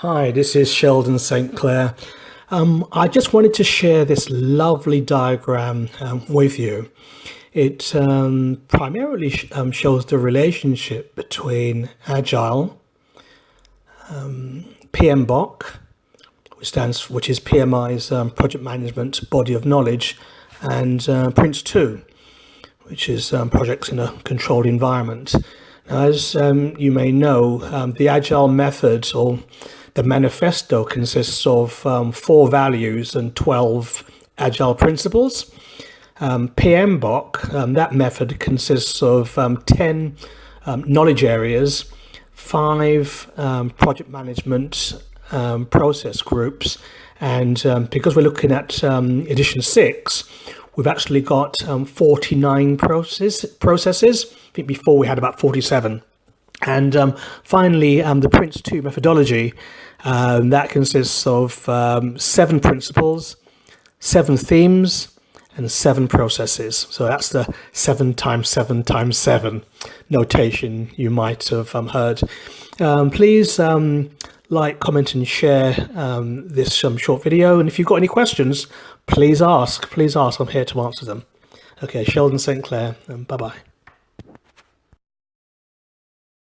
Hi, this is Sheldon St. Clair. Um, I just wanted to share this lovely diagram um, with you. It um, primarily sh um, shows the relationship between Agile, um, PMBOK, which stands, which is PMI's um, project management body of knowledge, and uh, Prince2, which is projects in a controlled environment. Now, as you may know, the Agile method or the manifesto consists of um, four values and 12 agile principles. Um, PMBOK, um, that method consists of um, 10 um, knowledge areas, five um, project management process groups, and because we're looking at edition six, we've actually got 49 process, processes. I think before we had about 47. And um, finally, um, the Prince2 methodology, um, that consists of um, seven principles, seven themes, and seven processes. So that's the seven times seven times seven notation you might have um, heard. Um, please like, comment and share this short video. And if you've got any questions, please ask, please ask. I'm here to answer them. Okay, Sheldon St. Clair, bye-bye.